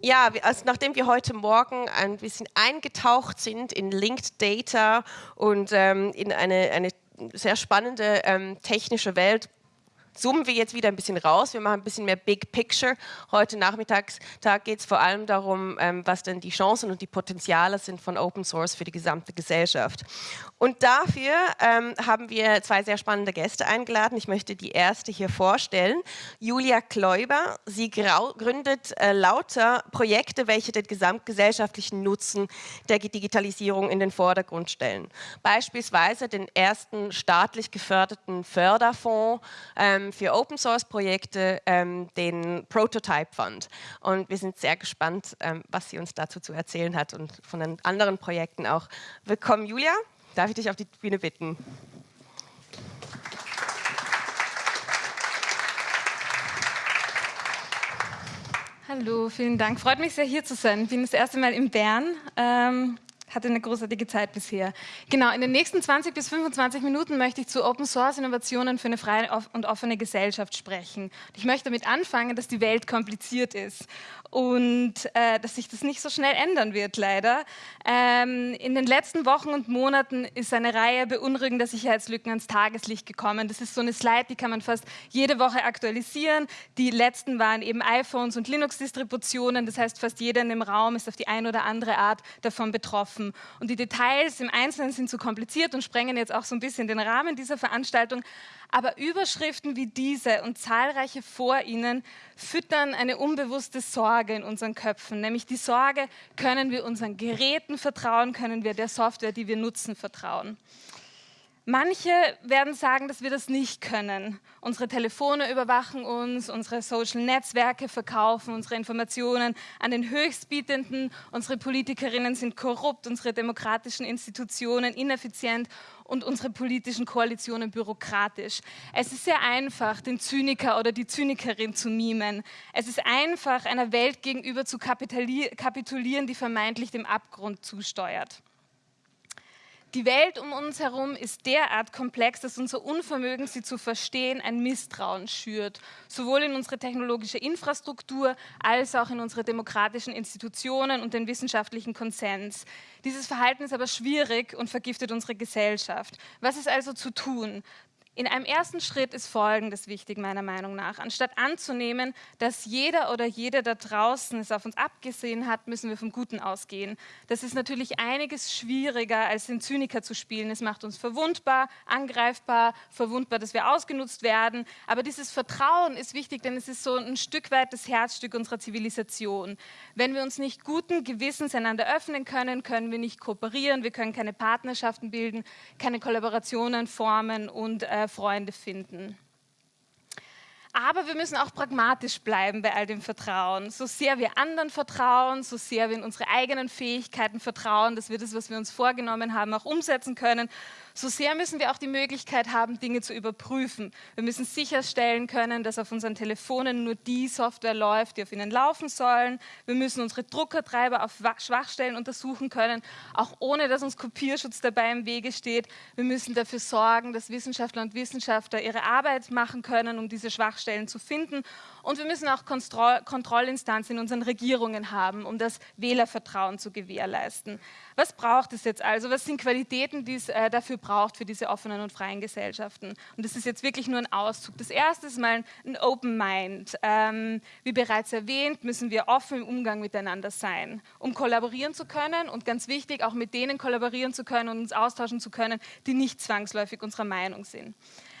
Ja, also nachdem wir heute Morgen ein bisschen eingetaucht sind in Linked Data und ähm, in eine, eine sehr spannende ähm, technische Welt, zoomen wir jetzt wieder ein bisschen raus. Wir machen ein bisschen mehr Big Picture. Heute Nachmittag geht es vor allem darum, ähm, was denn die Chancen und die Potenziale sind von Open Source für die gesamte Gesellschaft. Und dafür ähm, haben wir zwei sehr spannende Gäste eingeladen. Ich möchte die erste hier vorstellen. Julia Kläuber. Sie gründet äh, lauter Projekte, welche den gesamtgesellschaftlichen Nutzen der Digitalisierung in den Vordergrund stellen. Beispielsweise den ersten staatlich geförderten Förderfonds ähm, für Open Source Projekte ähm, den Prototype Fund. Und wir sind sehr gespannt, ähm, was sie uns dazu zu erzählen hat und von den anderen Projekten auch. Willkommen, Julia. Darf ich dich auf die Bühne bitten? Hallo, vielen Dank. Freut mich sehr, hier zu sein. Ich bin das erste Mal in Bern. Ähm, hatte eine großartige Zeit bisher. Genau, in den nächsten 20 bis 25 Minuten möchte ich zu Open Source Innovationen für eine freie und offene Gesellschaft sprechen. Ich möchte damit anfangen, dass die Welt kompliziert ist und äh, dass sich das nicht so schnell ändern wird, leider. Ähm, in den letzten Wochen und Monaten ist eine Reihe beunruhigender Sicherheitslücken ans Tageslicht gekommen. Das ist so eine Slide, die kann man fast jede Woche aktualisieren. Die letzten waren eben iPhones und Linux-Distributionen. Das heißt, fast jeder in dem Raum ist auf die eine oder andere Art davon betroffen. Und die Details im Einzelnen sind zu kompliziert und sprengen jetzt auch so ein bisschen den Rahmen dieser Veranstaltung. Aber Überschriften wie diese und zahlreiche vor ihnen füttern eine unbewusste Sorge in unseren Köpfen, nämlich die Sorge, können wir unseren Geräten vertrauen, können wir der Software, die wir nutzen, vertrauen. Manche werden sagen, dass wir das nicht können. Unsere Telefone überwachen uns, unsere Social-Netzwerke verkaufen unsere Informationen an den Höchstbietenden, unsere Politikerinnen sind korrupt, unsere demokratischen Institutionen ineffizient und unsere politischen Koalitionen bürokratisch. Es ist sehr einfach, den Zyniker oder die Zynikerin zu mimen. Es ist einfach, einer Welt gegenüber zu kapitulieren, die vermeintlich dem Abgrund zusteuert. Die Welt um uns herum ist derart komplex, dass unser Unvermögen, sie zu verstehen, ein Misstrauen schürt, sowohl in unsere technologische Infrastruktur als auch in unsere demokratischen Institutionen und den wissenschaftlichen Konsens. Dieses Verhalten ist aber schwierig und vergiftet unsere Gesellschaft. Was ist also zu tun? In einem ersten Schritt ist Folgendes wichtig, meiner Meinung nach. Anstatt anzunehmen, dass jeder oder jede da draußen es auf uns abgesehen hat, müssen wir vom Guten ausgehen. Das ist natürlich einiges schwieriger, als den Zyniker zu spielen. Es macht uns verwundbar, angreifbar, verwundbar, dass wir ausgenutzt werden. Aber dieses Vertrauen ist wichtig, denn es ist so ein Stück weit das Herzstück unserer Zivilisation. Wenn wir uns nicht guten Gewissens einander öffnen können, können wir nicht kooperieren, wir können keine Partnerschaften bilden, keine Kollaborationen formen und äh, Freunde finden. Aber wir müssen auch pragmatisch bleiben bei all dem Vertrauen. So sehr wir anderen vertrauen, so sehr wir in unsere eigenen Fähigkeiten vertrauen, dass wir das, was wir uns vorgenommen haben, auch umsetzen können, so sehr müssen wir auch die Möglichkeit haben, Dinge zu überprüfen. Wir müssen sicherstellen können, dass auf unseren Telefonen nur die Software läuft, die auf ihnen laufen sollen. Wir müssen unsere Druckertreiber auf Schwachstellen untersuchen können, auch ohne dass uns Kopierschutz dabei im Wege steht. Wir müssen dafür sorgen, dass Wissenschaftler und Wissenschaftler ihre Arbeit machen können, um diese Schwachstellen zu finden. Und wir müssen auch Kontrollinstanzen in unseren Regierungen haben, um das Wählervertrauen zu gewährleisten. Was braucht es jetzt also? Was sind Qualitäten, die es äh, dafür braucht, für diese offenen und freien Gesellschaften? Und das ist jetzt wirklich nur ein Auszug. Das erste ist mal ein Open Mind. Ähm, wie bereits erwähnt, müssen wir offen im Umgang miteinander sein, um kollaborieren zu können und ganz wichtig, auch mit denen kollaborieren zu können und uns austauschen zu können, die nicht zwangsläufig unserer Meinung sind.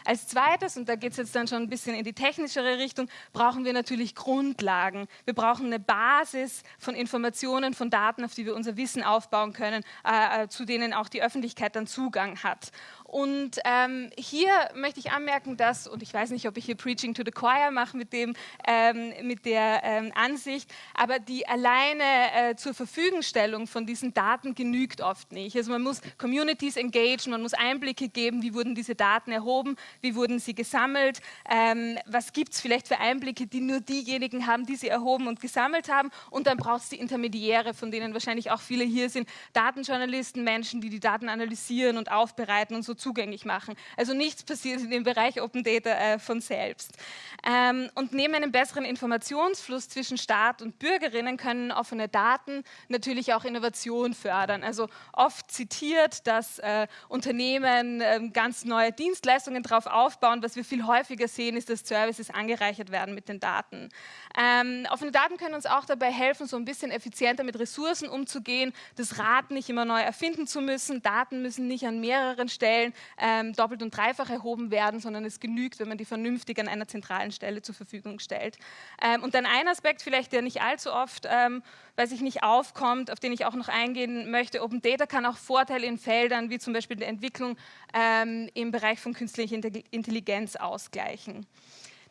Als zweites, und da geht es jetzt dann schon ein bisschen in die technischere Richtung, brauchen wir natürlich Grundlagen. Wir brauchen eine Basis von Informationen, von Daten, auf die wir unser Wissen aufbauen können, äh, äh zu denen auch die Öffentlichkeit dann Zugang hat. Und ähm, hier möchte ich anmerken, dass, und ich weiß nicht, ob ich hier Preaching to the Choir mache mit, dem, ähm, mit der ähm, Ansicht, aber die alleine äh, zur Verfügungstellung von diesen Daten genügt oft nicht. Also man muss Communities engagen, man muss Einblicke geben, wie wurden diese Daten erhoben, wie wurden sie gesammelt, ähm, was gibt es vielleicht für Einblicke, die nur diejenigen haben, die sie erhoben und gesammelt haben. Und dann braucht es die Intermediäre, von denen wahrscheinlich auch viele hier sind, Datenjournalisten, Menschen, die die Daten analysieren und aufbereiten und so zugänglich machen. Also nichts passiert in dem Bereich Open Data äh, von selbst. Ähm, und neben einem besseren Informationsfluss zwischen Staat und Bürgerinnen können offene Daten natürlich auch Innovation fördern. Also oft zitiert, dass äh, Unternehmen äh, ganz neue Dienstleistungen darauf aufbauen. Was wir viel häufiger sehen, ist, dass Services angereichert werden mit den Daten. Ähm, offene Daten können uns auch dabei helfen, so ein bisschen effizienter mit Ressourcen umzugehen, das Rad nicht immer neu erfinden zu müssen. Daten müssen nicht an mehreren Stellen ähm, doppelt und dreifach erhoben werden, sondern es genügt, wenn man die vernünftig an einer zentralen Stelle zur Verfügung stellt. Ähm, und dann ein Aspekt vielleicht, der nicht allzu oft, ähm, weiß ich nicht, aufkommt, auf den ich auch noch eingehen möchte. Open Data kann auch Vorteile in Feldern wie zum Beispiel der Entwicklung ähm, im Bereich von künstlicher Intelligenz ausgleichen.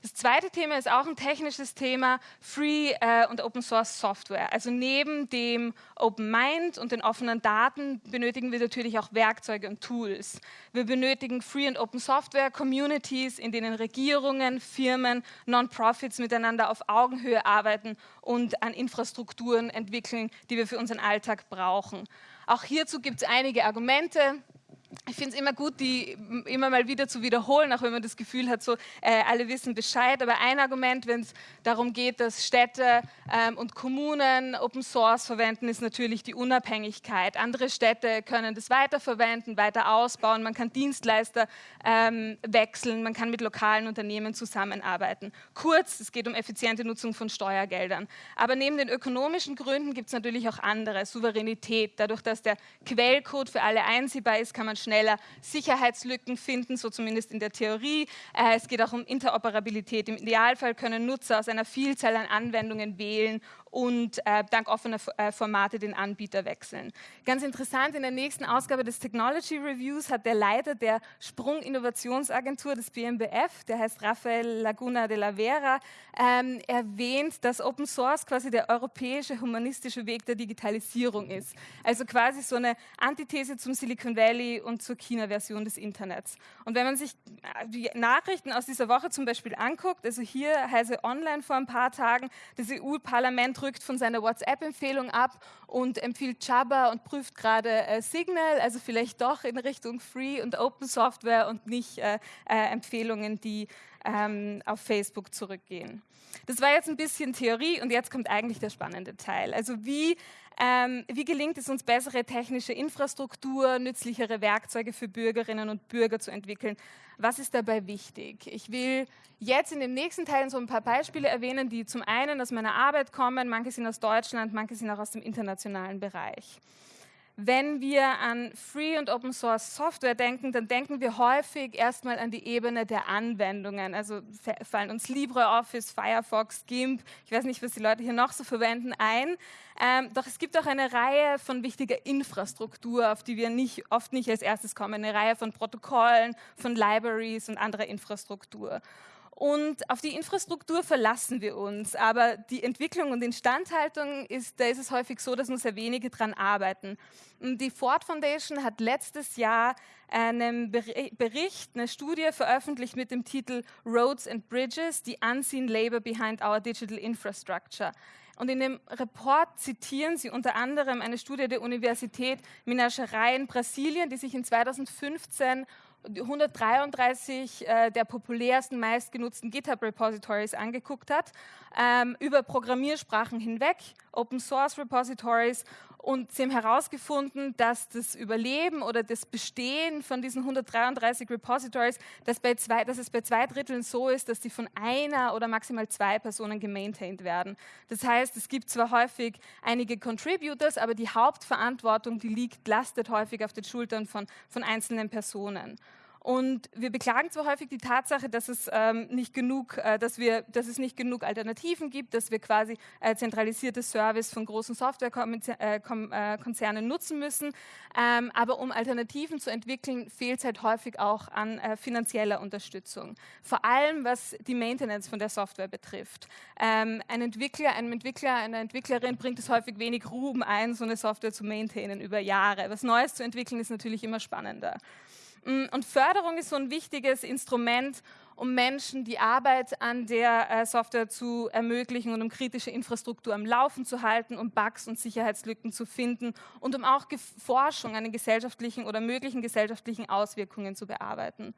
Das zweite Thema ist auch ein technisches Thema, Free äh, und Open Source Software. Also neben dem Open Mind und den offenen Daten benötigen wir natürlich auch Werkzeuge und Tools. Wir benötigen Free und Open Software Communities, in denen Regierungen, Firmen, Non-Profits miteinander auf Augenhöhe arbeiten und an Infrastrukturen entwickeln, die wir für unseren Alltag brauchen. Auch hierzu gibt es einige Argumente ich finde es immer gut, die immer mal wieder zu wiederholen, auch wenn man das Gefühl hat, so äh, alle wissen Bescheid. Aber ein Argument, wenn es darum geht, dass Städte ähm, und Kommunen Open Source verwenden, ist natürlich die Unabhängigkeit. Andere Städte können das weiterverwenden, weiter ausbauen. Man kann Dienstleister ähm, wechseln, man kann mit lokalen Unternehmen zusammenarbeiten. Kurz, es geht um effiziente Nutzung von Steuergeldern. Aber neben den ökonomischen Gründen gibt es natürlich auch andere. Souveränität. Dadurch, dass der Quellcode für alle einsehbar ist, kann man schneller Sicherheitslücken finden, so zumindest in der Theorie. Äh, es geht auch um Interoperabilität. Im Idealfall können Nutzer aus einer Vielzahl an Anwendungen wählen und äh, dank offener äh, Formate den Anbieter wechseln. Ganz interessant, in der nächsten Ausgabe des Technology Reviews hat der Leiter der Sprung-Innovationsagentur des BMBF, der heißt Rafael Laguna de la Vera, ähm, erwähnt, dass Open Source quasi der europäische humanistische Weg der Digitalisierung ist. Also quasi so eine Antithese zum Silicon Valley und zur China-Version des Internets. Und wenn man sich äh, die Nachrichten aus dieser Woche zum Beispiel anguckt, also hier heiße online vor ein paar Tagen, das EU-Parlament rückt von seiner WhatsApp-Empfehlung ab und empfiehlt Jabba und prüft gerade äh, Signal, also vielleicht doch in Richtung Free und Open Software und nicht äh, äh, Empfehlungen, die ähm, auf Facebook zurückgehen. Das war jetzt ein bisschen Theorie und jetzt kommt eigentlich der spannende Teil. Also wie ähm, wie gelingt es uns, bessere technische Infrastruktur, nützlichere Werkzeuge für Bürgerinnen und Bürger zu entwickeln? Was ist dabei wichtig? Ich will jetzt in den nächsten Teilen so ein paar Beispiele erwähnen, die zum einen aus meiner Arbeit kommen, manche sind aus Deutschland, manche sind auch aus dem internationalen Bereich. Wenn wir an Free und Open Source Software denken, dann denken wir häufig erstmal an die Ebene der Anwendungen. Also fallen uns LibreOffice, Firefox, GIMP, ich weiß nicht, was die Leute hier noch so verwenden, ein. Ähm, doch es gibt auch eine Reihe von wichtiger Infrastruktur, auf die wir nicht, oft nicht als erstes kommen. Eine Reihe von Protokollen, von Libraries und anderer Infrastruktur. Und auf die Infrastruktur verlassen wir uns. Aber die Entwicklung und Instandhaltung, ist, da ist es häufig so, dass nur sehr wenige dran arbeiten. Die Ford Foundation hat letztes Jahr einen Bericht, eine Studie veröffentlicht mit dem Titel Roads and Bridges, the Unseen Labor Behind Our Digital Infrastructure. Und in dem Report zitieren sie unter anderem eine Studie der Universität Minas Gerais in Brasilien, die sich in 2015 133 äh, der populärsten, meistgenutzten GitHub-Repositories angeguckt hat, ähm, über Programmiersprachen hinweg, Open Source Repositories und sie haben herausgefunden, dass das Überleben oder das Bestehen von diesen 133 Repositories, dass, bei zwei, dass es bei zwei Dritteln so ist, dass die von einer oder maximal zwei Personen gemaintained werden. Das heißt, es gibt zwar häufig einige Contributors, aber die Hauptverantwortung, die liegt, lastet häufig auf den Schultern von, von einzelnen Personen. Und wir beklagen zwar häufig die Tatsache, dass es ähm, nicht genug, äh, dass wir, dass es nicht genug Alternativen gibt, dass wir quasi äh, zentralisierte Service von großen Softwarekonzernen äh, nutzen müssen. Ähm, aber um Alternativen zu entwickeln, fehlt es halt häufig auch an äh, finanzieller Unterstützung. Vor allem was die Maintenance von der Software betrifft. Ähm, ein Entwickler, einem Entwickler, einer Entwicklerin bringt es häufig wenig Ruben ein, so eine Software zu maintainen über Jahre. Was Neues zu entwickeln ist natürlich immer spannender. Mm, und Förderung ist so ein wichtiges Instrument, um Menschen die Arbeit an der äh, Software zu ermöglichen und um kritische Infrastruktur am Laufen zu halten, um Bugs und Sicherheitslücken zu finden und um auch Forschung an den gesellschaftlichen oder möglichen gesellschaftlichen Auswirkungen zu bearbeiten.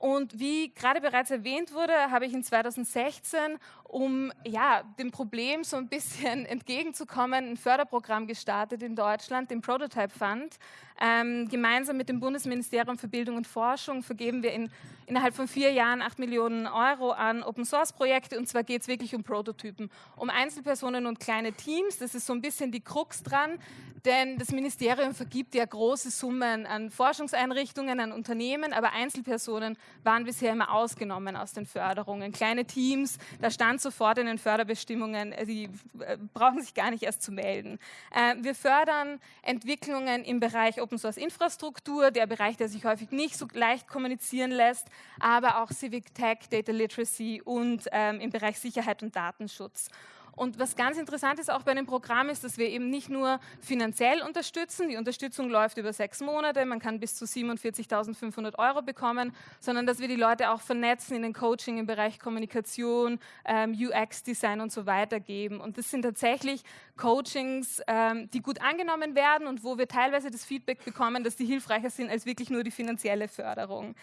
Und wie gerade bereits erwähnt wurde, habe ich in 2016, um ja, dem Problem so ein bisschen entgegenzukommen, ein Förderprogramm gestartet in Deutschland, den Prototype Fund. Ähm, gemeinsam mit dem Bundesministerium für Bildung und Forschung vergeben wir in, innerhalb von vier Jahren acht Millionen Euro an Open Source Projekte. Und zwar geht es wirklich um Prototypen, um Einzelpersonen und kleine Teams. Das ist so ein bisschen die Krux dran, denn das Ministerium vergibt ja große Summen an Forschungseinrichtungen, an Unternehmen, aber Einzelpersonen waren bisher immer ausgenommen aus den Förderungen. Kleine Teams, da stand sofort in den Förderbestimmungen, äh, die äh, brauchen sich gar nicht erst zu melden. Äh, wir fördern Entwicklungen im Bereich Open Source Infrastruktur, der Bereich, der sich häufig nicht so leicht kommunizieren lässt, aber auch Civic Tech, Data Literacy und ähm, im Bereich Sicherheit und Datenschutz. Und was ganz interessant ist auch bei dem Programm ist, dass wir eben nicht nur finanziell unterstützen, die Unterstützung läuft über sechs Monate, man kann bis zu 47.500 Euro bekommen, sondern dass wir die Leute auch vernetzen in den Coaching im Bereich Kommunikation, ähm, UX-Design und so weiter geben. Und das sind tatsächlich Coachings, ähm, die gut angenommen werden und wo wir teilweise das Feedback bekommen, dass die hilfreicher sind als wirklich nur die finanzielle Förderung.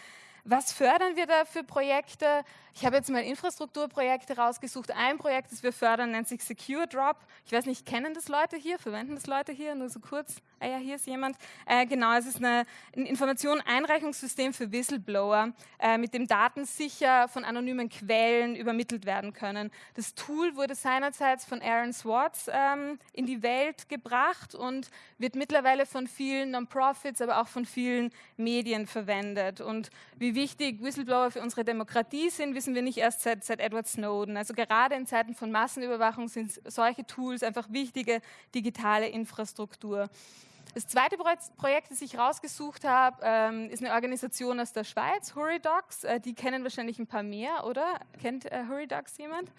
Was fördern wir da für Projekte? Ich habe jetzt mal Infrastrukturprojekte rausgesucht. Ein Projekt, das wir fördern, nennt sich Secure Drop. Ich weiß nicht, kennen das Leute hier? Verwenden das Leute hier? Nur so kurz. Ah ja, hier ist jemand. Äh, genau, es ist eine, ein Information-Einreichungssystem für Whistleblower, äh, mit dem Daten sicher von anonymen Quellen übermittelt werden können. Das Tool wurde seinerzeit von Aaron Swartz ähm, in die Welt gebracht und wird mittlerweile von vielen Non-Profits, aber auch von vielen Medien verwendet. Und wie wichtig Whistleblower für unsere Demokratie sind, wissen wir nicht erst seit, seit Edward Snowden. Also gerade in Zeiten von Massenüberwachung sind solche Tools einfach wichtige digitale Infrastruktur. Das zweite Projekt, das ich rausgesucht habe, ähm, ist eine Organisation aus der Schweiz, Hurrydocs. Äh, die kennen wahrscheinlich ein paar mehr, oder? Kennt äh, Hurrydocs jemand?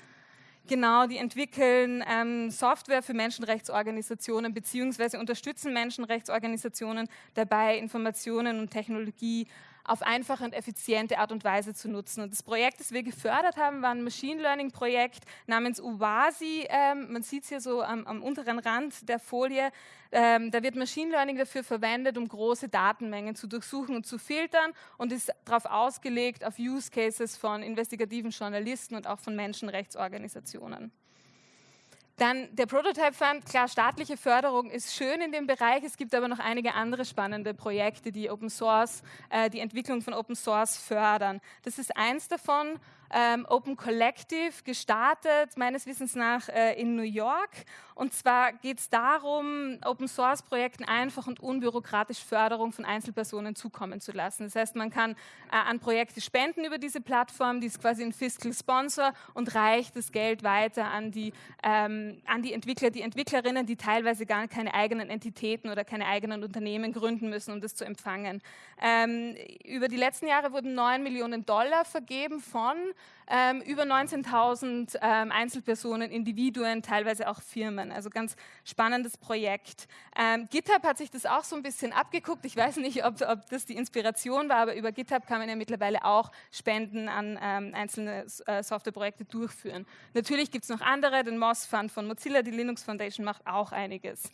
Genau, die entwickeln ähm, Software für Menschenrechtsorganisationen beziehungsweise unterstützen Menschenrechtsorganisationen dabei, Informationen und Technologie auf einfache und effiziente Art und Weise zu nutzen. Und das Projekt, das wir gefördert haben, war ein Machine Learning Projekt namens UWASI. Ähm, man sieht es hier so am, am, unteren Rand der Folie. Ähm, da wird Machine Learning dafür verwendet, um große Datenmengen zu durchsuchen und zu filtern und ist darauf ausgelegt auf Use Cases von investigativen Journalisten und auch von Menschenrechtsorganisationen. Dann der Prototype Fund, klar, staatliche Förderung ist schön in dem Bereich. Es gibt aber noch einige andere spannende Projekte, die Open Source, äh, die Entwicklung von Open Source fördern. Das ist eins davon ähm, Open Collective gestartet, meines Wissens nach äh, in New York. Und zwar geht es darum, Open Source Projekten einfach und unbürokratisch Förderung von Einzelpersonen zukommen zu lassen. Das heißt, man kann äh, an Projekte spenden über diese Plattform, die ist quasi ein Fiscal Sponsor und reicht das Geld weiter an die, ähm, an die Entwickler, die Entwicklerinnen, die teilweise gar keine eigenen Entitäten oder keine eigenen Unternehmen gründen müssen, um das zu empfangen. Ähm, über die letzten Jahre wurden 9 Millionen Dollar vergeben von ähm, über 19.000 ähm, Einzelpersonen, Individuen, teilweise auch Firmen. Also ganz spannendes Projekt. Ähm, GitHub hat sich das auch so ein bisschen abgeguckt. Ich weiß nicht, ob, ob, das die Inspiration war, aber über GitHub kann man ja mittlerweile auch Spenden an ähm, einzelne äh, Softwareprojekte durchführen. Natürlich gibt es noch andere, den Moss Fund von Mozilla, die Linux Foundation macht auch einiges.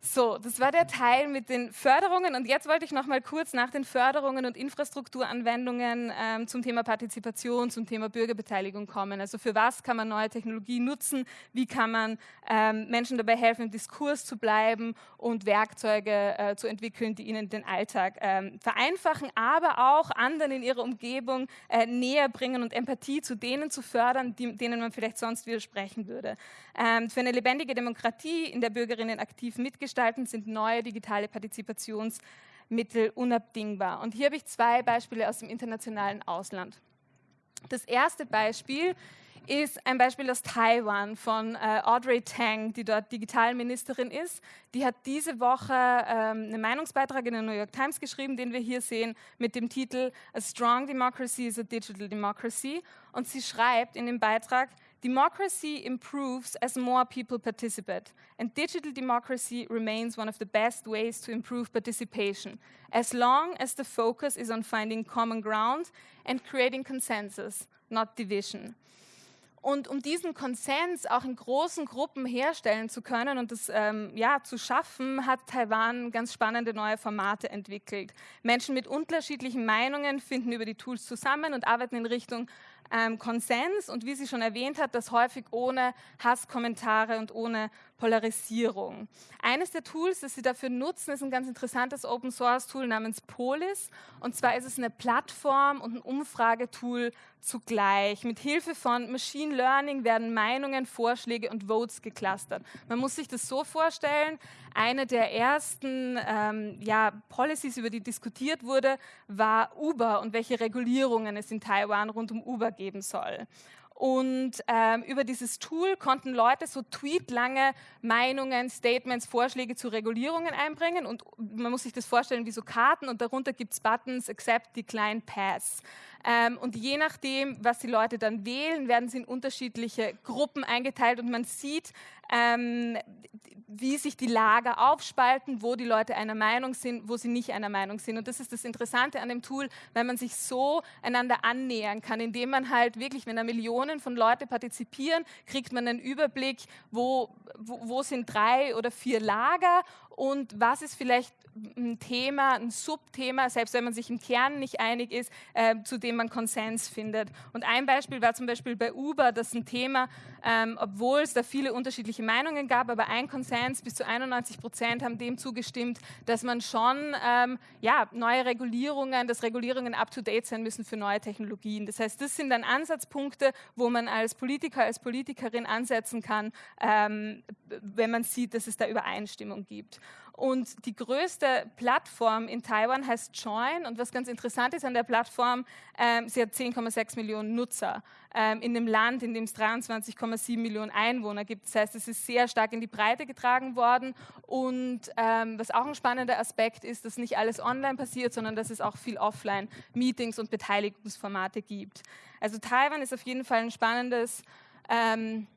So, das war der Teil mit den Förderungen und jetzt wollte ich noch mal kurz nach den Förderungen und Infrastrukturanwendungen ähm, zum Thema Partizipation, zum Thema Bürgerbeteiligung kommen. Also für was kann man neue Technologie nutzen? Wie kann man ähm, Menschen dabei helfen, im Diskurs zu bleiben und Werkzeuge äh, zu entwickeln, die ihnen den Alltag ähm, vereinfachen, aber auch anderen in ihrer Umgebung äh, näher bringen und Empathie zu denen zu fördern, die, denen man vielleicht sonst widersprechen würde. Ähm, für eine lebendige Demokratie, in der Bürgerinnen aktiv mitgestalten, gestalten, sind neue digitale Partizipationsmittel unabdingbar. Und hier habe ich zwei Beispiele aus dem internationalen Ausland. Das erste Beispiel ist ein Beispiel aus Taiwan von äh, Audrey Tang, die dort Digitalministerin ist. Die hat diese Woche ähm, einen Meinungsbeitrag in der New York Times geschrieben, den wir hier sehen, mit dem Titel A Strong Democracy is a Digital Democracy. Und sie schreibt in dem Beitrag, Democracy improves as more people participate, and digital democracy remains one of the best ways to improve participation, as long as the focus is on finding common ground and creating consensus, not division. Und um diesen Konsens auch in großen Gruppen herstellen zu können und das ähm, ja, zu schaffen, hat Taiwan ganz spannende neue Formate entwickelt. Menschen mit unterschiedlichen Meinungen finden über die Tools zusammen und arbeiten in Richtung ähm, Konsens. Und wie sie schon erwähnt hat, das häufig ohne Hasskommentare und ohne Polarisierung. Eines der Tools, das sie dafür nutzen, ist ein ganz interessantes Open Source Tool namens Polis. Und zwar ist es eine Plattform und ein Umfragetool zugleich. Mit Hilfe von Machine Learning werden Meinungen, Vorschläge und Votes geclustert. Man muss sich das so vorstellen, eine der ersten ähm, ja, Policies, über die diskutiert wurde, war Uber und welche Regulierungen es in Taiwan rund um Uber geben soll. Und ähm, über dieses Tool konnten Leute so tweetlange Meinungen, Statements, Vorschläge zu Regulierungen einbringen. Und man muss sich das vorstellen wie so Karten und darunter gibt es Buttons Accept, Decline, Pass. Ähm, und je nachdem, was die Leute dann wählen, werden sie in unterschiedliche Gruppen eingeteilt und man sieht, ähm, wie sich die Lager aufspalten, wo die Leute einer Meinung sind, wo sie nicht einer Meinung sind. Und das ist das Interessante an dem Tool, weil man sich so einander annähern kann, indem man halt wirklich, wenn da Millionen von Leute partizipieren, kriegt man einen Überblick, wo, wo, wo sind drei oder vier Lager und was ist vielleicht ein Thema, ein Subthema, selbst wenn man sich im Kern nicht einig ist, äh, zu dem man Konsens findet. Und ein Beispiel war zum Beispiel bei Uber, das ein Thema, ähm, obwohl es da viele unterschiedliche Meinungen gab, aber ein Konsens, bis zu 91 Prozent haben dem zugestimmt, dass man schon ähm, ja, neue Regulierungen, dass Regulierungen up-to-date sein müssen für neue Technologien. Das heißt, das sind dann Ansatzpunkte, wo man als Politiker, als Politikerin ansetzen kann, ähm, wenn man sieht, dass es da Übereinstimmung gibt. Und die größte Plattform in Taiwan heißt Join. Und was ganz interessant ist an der Plattform, ähm, sie hat 10,6 Millionen Nutzer ähm, in dem Land, in dem es 23,7 Millionen Einwohner gibt. Das heißt, es ist sehr stark in die Breite getragen worden. Und ähm, was auch ein spannender Aspekt ist, dass nicht alles online passiert, sondern dass es auch viel offline Meetings und Beteiligungsformate gibt. Also Taiwan ist auf jeden Fall ein spannendes ähm,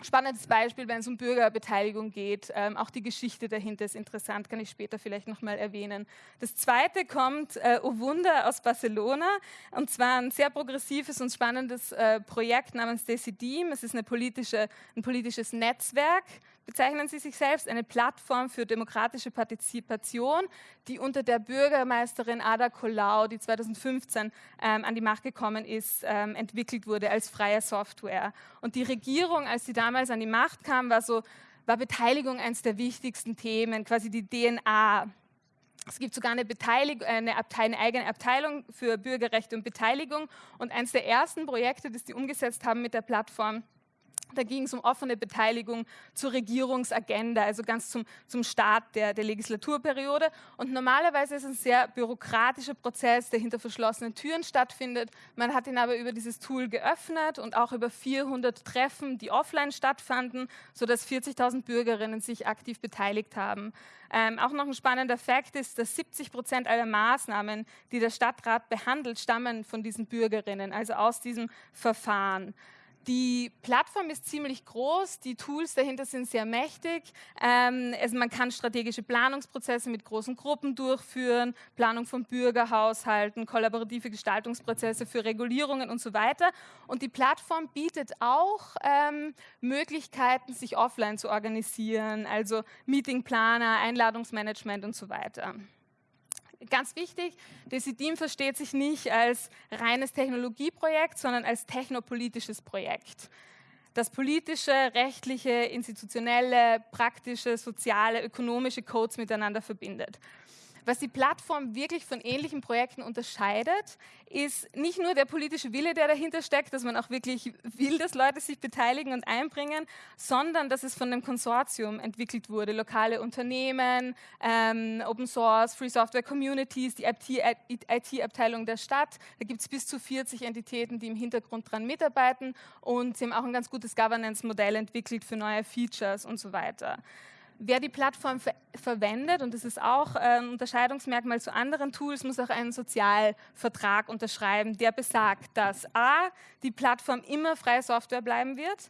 Spannendes Beispiel, wenn es um Bürgerbeteiligung geht. Ähm, auch die Geschichte dahinter ist interessant, kann ich später vielleicht nochmal erwähnen. Das zweite kommt, äh, oh Wunder, aus Barcelona. Und zwar ein sehr progressives und spannendes äh, Projekt namens Decidim. Es ist eine politische, ein politisches Netzwerk bezeichnen sie sich selbst, eine Plattform für demokratische Partizipation, die unter der Bürgermeisterin Ada Colau, die 2015 ähm, an die Macht gekommen ist, ähm, entwickelt wurde als freie Software. Und die Regierung, als sie damals an die Macht kam, war so, war Beteiligung eines der wichtigsten Themen, quasi die DNA es gibt sogar eine, Beteiligung, eine, eine, eigene Abteilung für Bürgerrechte und Beteiligung. Und eines der ersten Projekte, das die umgesetzt haben mit der Plattform, da ging es um offene Beteiligung zur Regierungsagenda, also ganz zum, zum Start der, der Legislaturperiode. Und normalerweise ist es ein sehr bürokratischer Prozess, der hinter verschlossenen Türen stattfindet. Man hat ihn aber über dieses Tool geöffnet und auch über 400 Treffen, die offline stattfanden, sodass 40.000 Bürgerinnen sich aktiv beteiligt haben. Ähm, auch noch ein spannender Fakt ist, dass 70 Prozent aller Maßnahmen, die der Stadtrat behandelt, stammen von diesen Bürgerinnen, also aus diesem Verfahren. Die Plattform ist ziemlich groß, die Tools dahinter sind sehr mächtig. Ähm, also man kann strategische Planungsprozesse mit großen Gruppen durchführen, Planung von Bürgerhaushalten, kollaborative Gestaltungsprozesse für Regulierungen und so weiter. Und die Plattform bietet auch ähm, Möglichkeiten, sich offline zu organisieren, also Meetingplaner, Einladungsmanagement und so weiter ganz wichtig, Decidim versteht sich nicht als reines Technologieprojekt, sondern als technopolitisches Projekt, das politische, rechtliche, institutionelle, praktische, soziale, ökonomische Codes miteinander verbindet. Was die Plattform wirklich von ähnlichen Projekten unterscheidet, ist nicht nur der politische Wille, der dahinter steckt, dass man auch wirklich will, dass Leute sich beteiligen und einbringen, sondern dass es von einem Konsortium entwickelt wurde. Lokale Unternehmen, ähm, Open Source, Free Software Communities, die IT-Abteilung der Stadt. Da gibt es bis zu 40 Entitäten, die im Hintergrund dran mitarbeiten und sie haben auch ein ganz gutes Governance-Modell entwickelt für neue Features und so weiter. Wer die Plattform ver verwendet, und das ist auch ein Unterscheidungsmerkmal zu anderen Tools, muss auch einen Sozialvertrag unterschreiben, der besagt, dass a, die Plattform immer freie Software bleiben wird,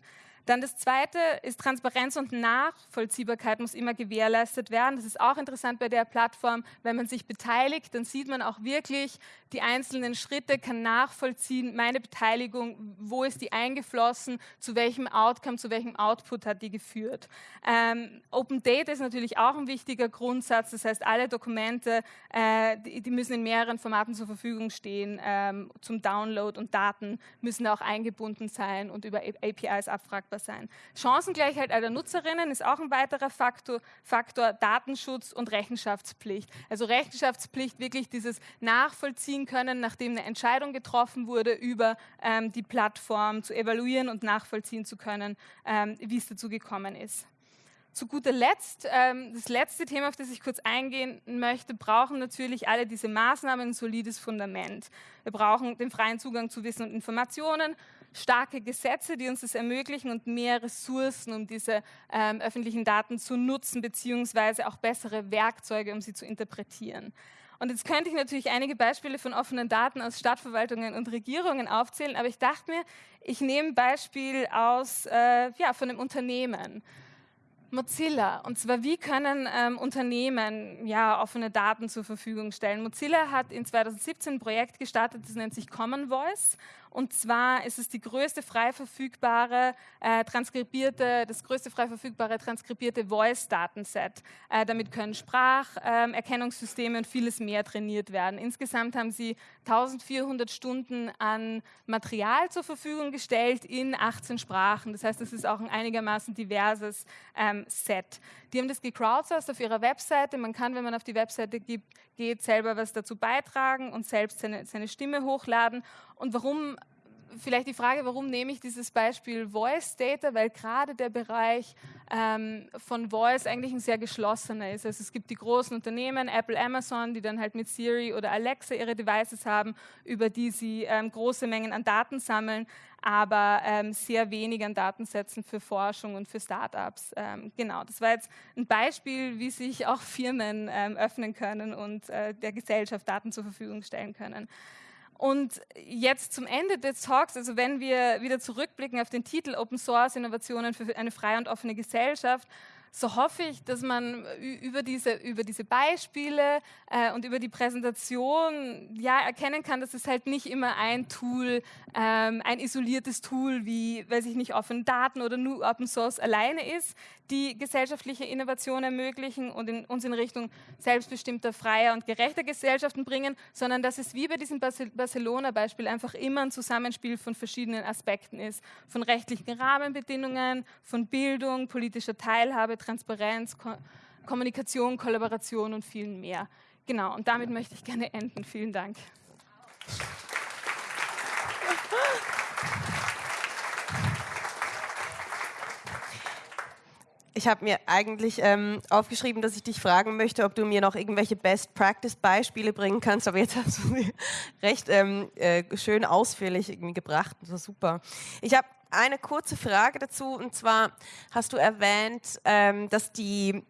dann das Zweite ist Transparenz und Nachvollziehbarkeit muss immer gewährleistet werden. Das ist auch interessant bei der Plattform. Wenn man sich beteiligt, dann sieht man auch wirklich die einzelnen Schritte, kann nachvollziehen, meine Beteiligung, wo ist die eingeflossen, zu welchem Outcome, zu welchem Output hat die geführt. Ähm, Open Data ist natürlich auch ein wichtiger Grundsatz. Das heißt, alle Dokumente, äh, die, die, müssen in mehreren Formaten zur Verfügung stehen ähm, zum Download und Daten müssen auch eingebunden sein und über APIs abfragbar erreichbar sein. Chancengleichheit aller Nutzerinnen ist auch ein weiterer Faktor, Faktor Datenschutz und Rechenschaftspflicht. Also Rechenschaftspflicht, wirklich dieses Nachvollziehen können, nachdem eine Entscheidung getroffen wurde, über ähm, die Plattform zu evaluieren und nachvollziehen zu können, ähm, wie es dazu gekommen ist. Zu guter Letzt, ähm, das letzte Thema, auf das ich kurz eingehen möchte, brauchen natürlich alle diese Maßnahmen ein solides Fundament. Wir brauchen den freien Zugang zu Wissen und Informationen, starke Gesetze, die uns das ermöglichen und mehr Ressourcen, um diese ähm, öffentlichen Daten zu nutzen, beziehungsweise auch bessere Werkzeuge, um sie zu interpretieren. Und jetzt könnte ich natürlich einige Beispiele von offenen Daten aus Stadtverwaltungen und Regierungen aufzählen, aber ich dachte mir, ich nehme ein Beispiel aus, äh, ja, von einem Unternehmen. Mozilla. Und zwar, wie können ähm, Unternehmen ja, offene Daten zur Verfügung stellen? Mozilla hat in 2017 ein Projekt gestartet, das nennt sich Common Voice. Und zwar ist es die größte frei verfügbare äh, transkribierte, das größte frei verfügbare transkribierte Voice-Datenset. Äh, damit können Spracherkennungssysteme ähm, und vieles mehr trainiert werden. Insgesamt haben sie 1400 Stunden an Material zur Verfügung gestellt in 18 Sprachen. Das heißt, es ist auch ein einigermaßen diverses ähm, Set. Die haben das gecrowdsourced auf ihrer Webseite. Man kann, wenn man auf die Webseite geht, selber was dazu beitragen und selbst seine, seine Stimme hochladen. Und warum vielleicht die Frage, warum nehme ich dieses Beispiel Voice Data, weil gerade der Bereich ähm, von Voice eigentlich ein sehr geschlossener ist. Also es gibt die großen Unternehmen, Apple, Amazon, die dann halt mit Siri oder Alexa ihre Devices haben, über die sie ähm, große Mengen an Daten sammeln, aber ähm, sehr wenig an Datensätzen für Forschung und für Startups. Ähm, genau, das war jetzt ein Beispiel, wie sich auch Firmen ähm, öffnen können und äh, der Gesellschaft Daten zur Verfügung stellen können. Und jetzt zum Ende des Talks, also wenn wir wieder zurückblicken auf den Titel Open Source Innovationen für eine freie und offene Gesellschaft, so hoffe ich, dass man über diese, über diese Beispiele äh, und über die Präsentation ja erkennen kann, dass es halt nicht immer ein Tool, ähm, ein isoliertes Tool wie, weiß ich nicht, offene Daten oder nur Open Source alleine ist, die gesellschaftliche Innovation ermöglichen und in, uns in Richtung selbstbestimmter, freier und gerechter Gesellschaften bringen, sondern dass es wie bei diesem Barcelona-Beispiel einfach immer ein Zusammenspiel von verschiedenen Aspekten ist, von rechtlichen Rahmenbedingungen, von Bildung, politischer Teilhabe, Transparenz, Ko Kommunikation, Kollaboration und vielen mehr. Genau, und damit möchte ich gerne enden. Vielen Dank. Ich habe mir eigentlich ähm, aufgeschrieben, dass ich dich fragen möchte, ob du mir noch irgendwelche Best-Practice-Beispiele bringen kannst, aber jetzt hast du sie recht ähm, äh, schön ausführlich irgendwie gebracht. Das war super. Ich habe eine kurze Frage dazu, und zwar hast du erwähnt, ähm, dass die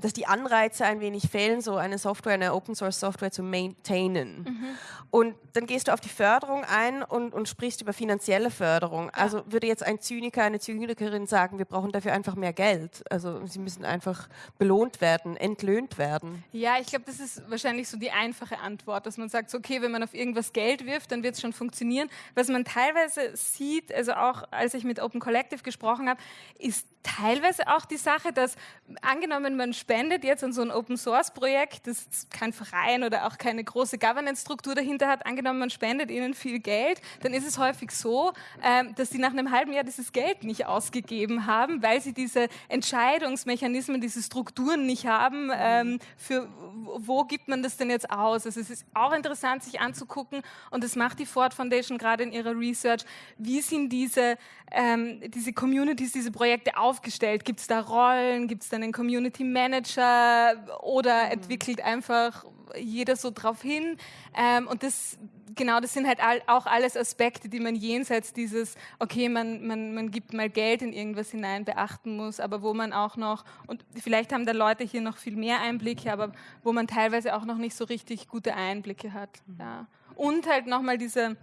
dass die Anreize ein wenig fehlen, so eine Software, eine Open Source Software zu maintainen. Mhm. Und dann gehst du auf die Förderung ein und, und sprichst über finanzielle Förderung. Ja. Also würde jetzt ein Zyniker, eine Zynikerin sagen, wir brauchen dafür einfach mehr Geld. Also sie müssen einfach belohnt werden, entlöhnt werden. Ja, ich glaube, das ist wahrscheinlich so die einfache Antwort, dass man sagt, okay, wenn man auf irgendwas Geld wirft, dann wird es schon funktionieren. Was man teilweise sieht, also auch als ich mit Open Collective gesprochen habe, ist teilweise auch die Sache, dass angenommen, man spendet jetzt an so ein Open-Source-Projekt, das kein Verein oder auch keine große Governance-Struktur dahinter hat. Angenommen, man spendet ihnen viel Geld, dann ist es häufig so, ähm, dass sie nach einem halben Jahr dieses Geld nicht ausgegeben haben, weil sie diese Entscheidungsmechanismen, diese Strukturen nicht haben, ähm, für wo gibt man das denn jetzt aus? Also es ist auch interessant, sich anzugucken und das macht die Ford Foundation gerade in ihrer Research. Wie sind diese, ähm, diese Communities, diese Projekte aufgestellt? Gibt es da Rollen? Gibt es dann einen Community Manager oder mhm. entwickelt einfach jeder so drauf hin? Ähm, und das genau, das sind halt all, auch alles Aspekte, die man jenseits dieses, okay, man, man, man gibt mal Geld in irgendwas hinein, beachten muss, aber wo man auch noch, und vielleicht haben da Leute hier noch viel mehr Einblicke, aber wo man teilweise auch noch nicht so richtig gute Einblicke hat. Mhm. Ja. Und halt nochmal diese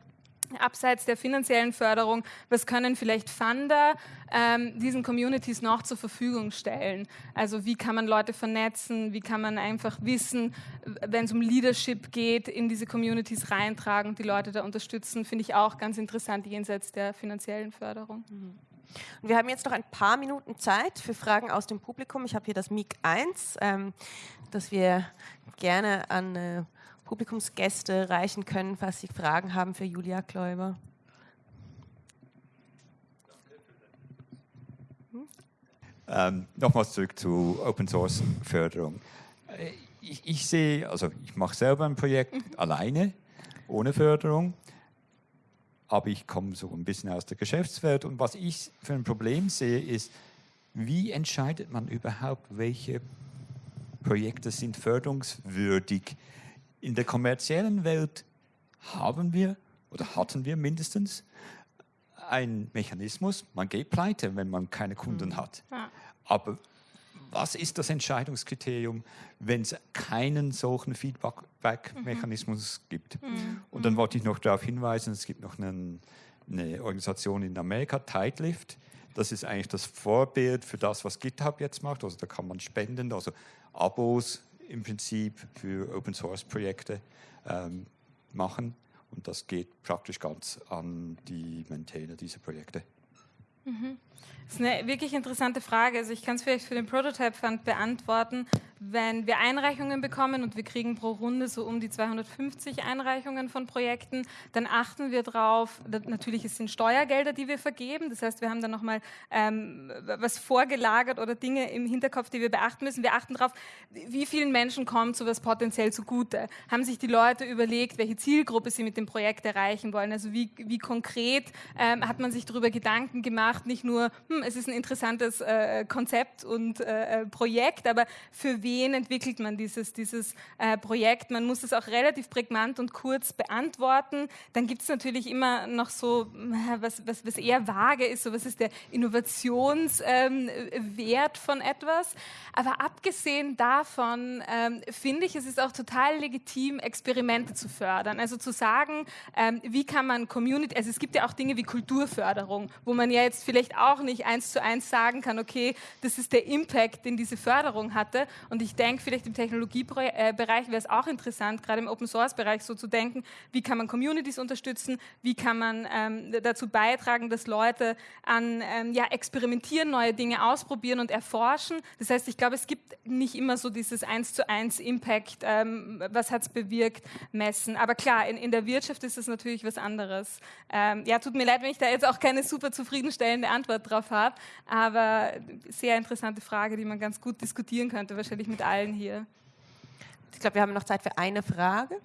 abseits der finanziellen Förderung, was können vielleicht Funder ähm, diesen Communities noch zur Verfügung stellen? Also wie kann man Leute vernetzen, wie kann man einfach Wissen, wenn es um Leadership geht, in diese Communities reintragen, die Leute da unterstützen, finde ich auch ganz interessant jenseits der finanziellen Förderung. Mhm. Und wir haben jetzt noch ein paar Minuten Zeit für Fragen aus dem Publikum. Ich habe hier das MIG 1, ähm, das wir gerne an äh, Publikumsgäste reichen können, falls Sie Fragen haben für Julia Kläuber. Hm? Ähm, Nochmals zurück zu Open Source Förderung. Äh, ich, ich sehe, also ich mache selber ein Projekt mhm. alleine, ohne Förderung, aber ich komme so ein bisschen aus der Geschäftswelt und was ich für ein Problem sehe, ist, wie entscheidet man überhaupt, welche Projekte sind förderungswürdig? In der kommerziellen Welt haben wir oder hatten wir mindestens einen Mechanismus, man geht pleite, wenn man keine Kunden mhm. hat. Ja. Aber was ist das Entscheidungskriterium, wenn es keinen solchen Feedback-Mechanismus mhm. gibt? Mhm. Und dann wollte ich noch darauf hinweisen, es gibt noch einen, eine Organisation in Amerika, Tidelift. Das ist eigentlich das Vorbild für das, was GitHub jetzt macht. Also da kann man spenden, also Abos im Prinzip für Open Source Projekte ähm, machen. Und das geht praktisch ganz an die Maintainer dieser Projekte. Mhm. Das ist eine wirklich interessante Frage. Also ich kann es vielleicht für den Prototype Fund beantworten wenn wir Einreichungen bekommen und wir kriegen pro Runde so um die 250 Einreichungen von Projekten, dann achten wir darauf, natürlich es sind Steuergelder, die wir vergeben, das heißt, wir haben dann nochmal ähm, was vorgelagert oder Dinge im Hinterkopf, die wir beachten müssen. Wir achten darauf, wie vielen Menschen kommt sowas potenziell zugute. Haben sich die Leute überlegt, welche Zielgruppe sie mit dem Projekt erreichen wollen? Also wie, wie konkret ähm, hat man sich darüber Gedanken gemacht, nicht nur, hm, es ist ein interessantes äh, Konzept und äh, äh Projekt, aber für wen entwickelt man dieses, dieses äh, Projekt. Man muss es auch relativ prägnant und kurz beantworten. Dann gibt es natürlich immer noch so, äh, was, was, was eher vage ist, so was ist der Innovationswert ähm, von etwas. Aber abgesehen davon ähm, finde ich, es ist auch total legitim, Experimente zu fördern. Also zu sagen, ähm, wie kann man Community, also es gibt ja auch Dinge wie Kulturförderung, wo man ja jetzt vielleicht auch nicht eins zu eins sagen kann, okay, das ist der Impact, den diese Förderung hatte. Und und ich denke, vielleicht im Technologiebereich wäre es auch interessant, gerade im Open-Source-Bereich so zu denken, wie kann man Communities unterstützen, wie kann man ähm, dazu beitragen, dass Leute an ähm, ja, experimentieren, neue Dinge ausprobieren und erforschen. Das heißt, ich glaube, es gibt nicht immer so dieses eins zu eins Impact, ähm, was hat es bewirkt, messen. Aber klar, in, in der Wirtschaft ist es natürlich was anderes. Ähm, ja, tut mir leid, wenn ich da jetzt auch keine super zufriedenstellende Antwort drauf habe, aber sehr interessante Frage, die man ganz gut diskutieren könnte, wahrscheinlich mit allen hier. Ich glaube, wir haben noch Zeit für eine Frage.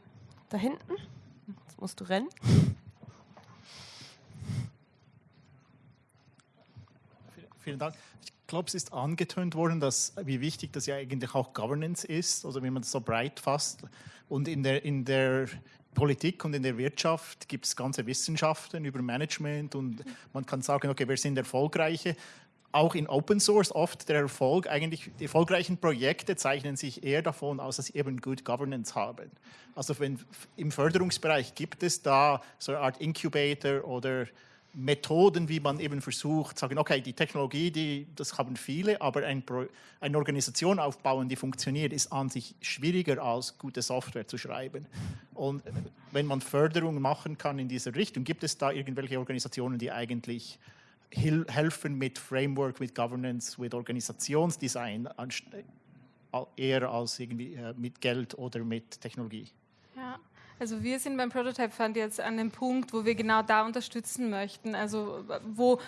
Da hinten. Jetzt musst du rennen. Vielen Dank. Ich glaube, es ist angetönt worden, dass, wie wichtig das ja eigentlich auch Governance ist, also wenn man es so breit fasst. Und in der, in der Politik und in der Wirtschaft gibt es ganze Wissenschaften über Management und man kann sagen, okay, wer sind erfolgreiche? Auch in Open Source oft der Erfolg, eigentlich die erfolgreichen Projekte zeichnen sich eher davon aus, dass sie eben Good Governance haben. Also wenn, im Förderungsbereich gibt es da so eine Art Incubator oder Methoden, wie man eben versucht, sagen, okay, die Technologie, die, das haben viele, aber ein Pro, eine Organisation aufbauen, die funktioniert, ist an sich schwieriger als gute Software zu schreiben. Und wenn man Förderung machen kann in dieser Richtung, gibt es da irgendwelche Organisationen, die eigentlich helfen mit Framework, mit Governance, mit Organisationsdesign eher als irgendwie äh, mit Geld oder mit Technologie. Also wir sind beim Prototype Fund jetzt an dem Punkt, wo wir genau da unterstützen möchten. Also wo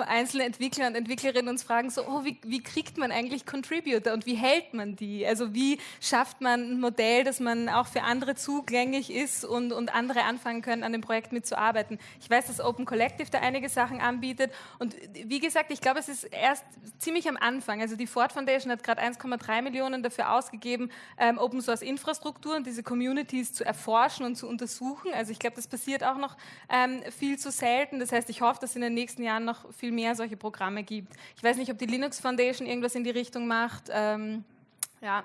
einzelne Entwickler und Entwicklerinnen uns fragen, so, oh, wie, wie kriegt man eigentlich Contributor und wie hält man die? Also wie schafft man ein Modell, dass man auch für andere zugänglich ist und, und andere anfangen können, an dem Projekt mitzuarbeiten? Ich weiß, dass Open Collective da einige Sachen anbietet und wie gesagt, ich glaube, es ist erst ziemlich am Anfang. Also die Ford Foundation hat gerade 1,3 Millionen dafür ausgegeben, ähm, Open Source Infrastruktur und diese Communities zu erforschen erforschen und zu untersuchen. Also ich glaube, das passiert auch noch ähm, viel zu selten. Das heißt, ich hoffe, dass es in den nächsten Jahren noch viel mehr solche Programme gibt. Ich weiß nicht, ob die Linux Foundation irgendwas in die Richtung macht. Ähm, ja,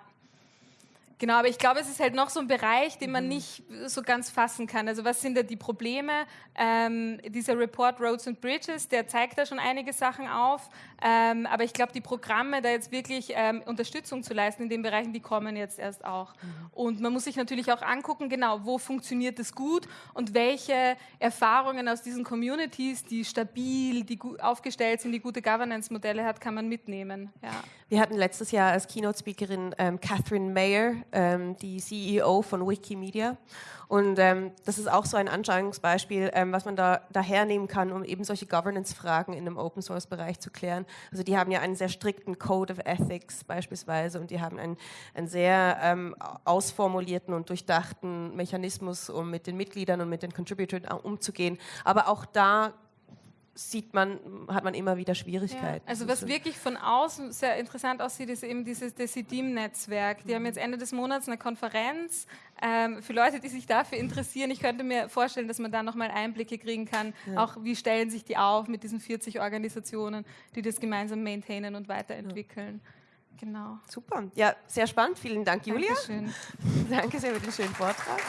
Genau, aber ich glaube, es ist halt noch so ein Bereich, den man mhm. nicht so ganz fassen kann. Also was sind da die Probleme? Ähm, dieser Report Roads and Bridges, der zeigt da schon einige Sachen auf. Ähm, aber ich glaube, die Programme, da jetzt wirklich ähm, Unterstützung zu leisten in den Bereichen, die kommen jetzt erst auch. Mhm. Und man muss sich natürlich auch angucken, genau, wo funktioniert es gut und welche Erfahrungen aus diesen Communities, die stabil, die gut aufgestellt sind, die gute Governance-Modelle hat, kann man mitnehmen. Ja. Wir hatten letztes Jahr als Keynote-Speakerin ähm, Catherine Mayer, ähm, die CEO von Wikimedia. Und ähm, das ist auch so ein Anschauungsbeispiel, ähm, was man da, da hernehmen kann, um eben solche Governance-Fragen in einem Open-Source-Bereich zu klären. Also die haben ja einen sehr strikten Code of Ethics beispielsweise und die haben einen, einen sehr ähm, ausformulierten und durchdachten Mechanismus, um mit den Mitgliedern und mit den Contributors umzugehen. Aber auch da sieht man, hat man immer wieder Schwierigkeiten. Ja, also was wirklich von außen sehr interessant aussieht, ist eben dieses Decidim-Netzwerk. Die mhm. haben jetzt Ende des Monats eine Konferenz. Ähm, für Leute, die sich dafür interessieren, ich könnte mir vorstellen, dass man da nochmal Einblicke kriegen kann, ja. auch wie stellen sich die auf mit diesen 40 Organisationen, die das gemeinsam maintainen und weiterentwickeln. Ja. Genau. Super. Ja, sehr spannend. Vielen Dank, Julia. Dankeschön. Danke sehr für den schönen Vortrag.